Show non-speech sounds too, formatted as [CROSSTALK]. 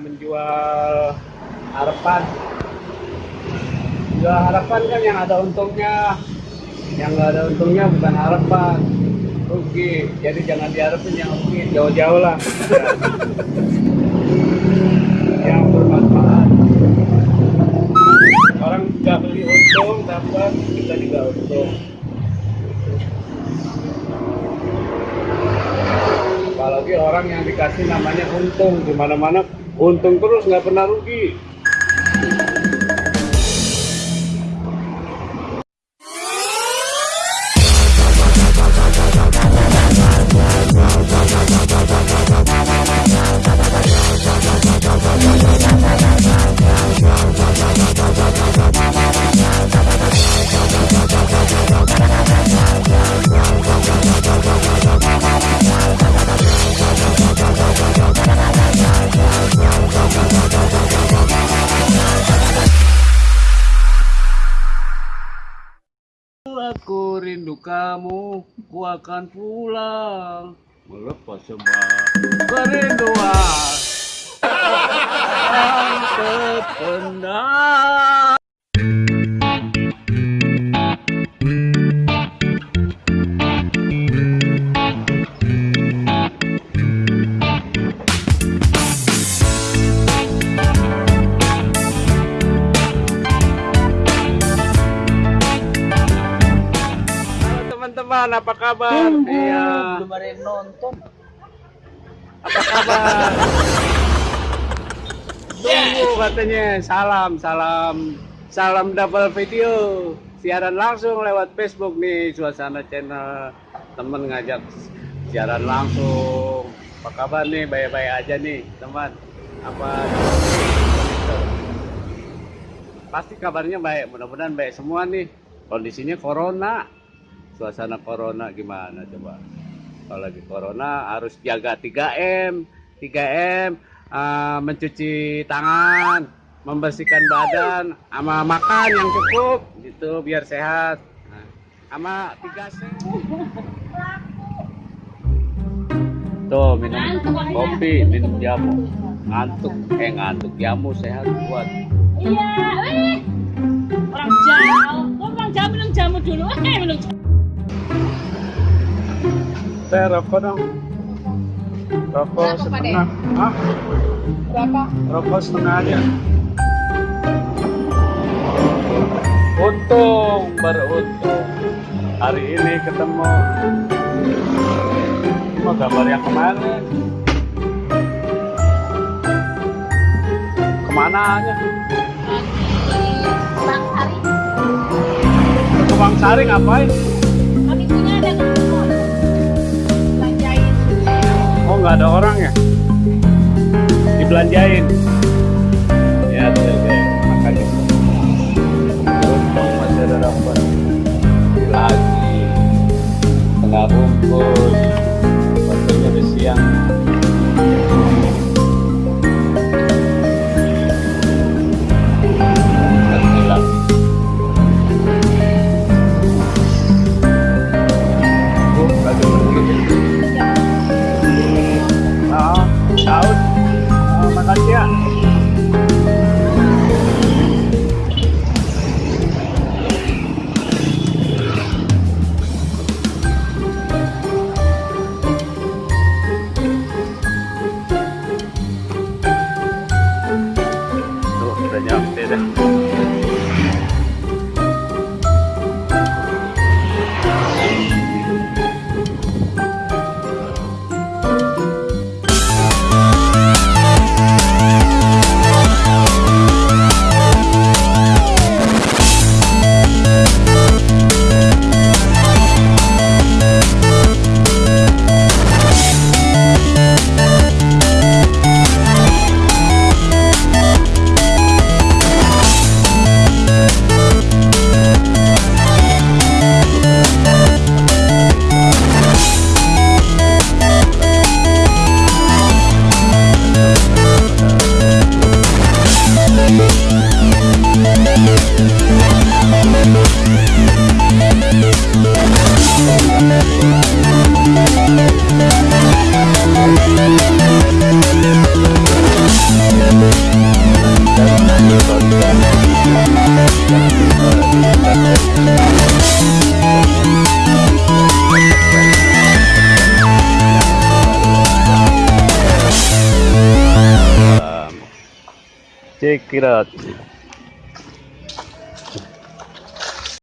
menjual harapan. Jual harapan kan yang ada untungnya. Yang nggak ada untungnya bukan harapan. Rugi. Jadi jangan diharapin yang rugi. Jauh-jauh lah. [LAUGHS] Yang bermanfaat. Orang nggak beli untung dapat. Kita juga untung. Apalagi orang yang dikasih namanya untung. Di mana mana untung terus nggak pernah rugi rindu kamu, ku akan pulang. Melepas semua kerinduan [LAUGHS] terpendam. Teman-teman, apa kabar? Iya. belum ada yang nonton Apa kabar? Tunggu katanya. Salam, salam, salam double video. Siaran langsung lewat Facebook nih, suasana channel temen ngajak siaran langsung. Apa kabar nih? Baik-baik aja nih, teman. Apa? Pasti kabarnya baik. Mudah-mudahan baik semua nih. Kondisinya corona. Suasana corona gimana coba? kalau lagi corona harus jaga 3M 3M eh, mencuci tangan membersihkan badan sama makan yang cukup gitu biar sehat sama 3C tuh minum kopi minum jamu ngantuk eh ngantuk jamu sehat buat Iya, wih. Orang jauh. Orang jauh minum jamu dulu? Eh, minum jamu. Teh rokok dong. Rokok Berapa, setengah. Hah? Berapa? rokok setengah aja. Untung beruntung. Hari ini ketemu. Mau gambar yang kemarin ke mana aja? Bang Sari. ke Bang Sari ngapain nggak ada orang ya. Dibelanjain. Ya tuh deh makanya beruntung masih ada dapat lagi. Tengah bungkus Check it out.